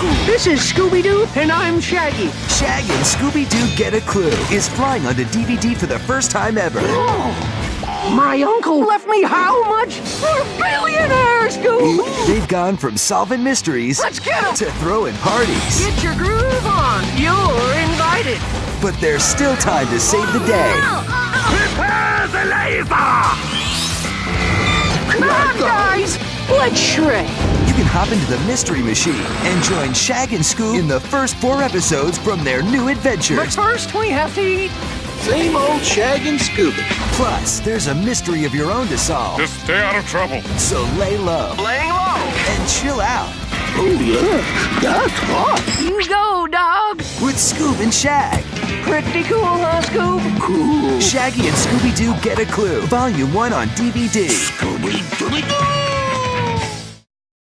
Scoob. This is Scooby-Doo, and I'm Shaggy. Shaggy and Scooby-Doo Get a Clue is flying onto DVD for the first time ever. My uncle left me how much? We're billionaires, Scoob! They've gone from solving mysteries Let's get 'em! to throwing parties. Get your groove on. You're invited. But there's still time to save the day. Uh, uh. Prepare the laser! Come on, guys. Let's shred. You can hop into the Mystery Machine and join Shag and Scoob in the first four episodes from their new adventure. But first, we have to eat. Same old Shag and Scoob. Plus, there's a mystery of your own to solve. Just stay out of trouble. So lay low Laying low. and chill out Oh yeah, that's hot. You go, dog. with Scoob and Shag. Pretty cool, huh, Scoob? Cool. Shaggy and Scooby Doo Get a Clue, Volume 1 on DVD. Scooby Dooby Doo.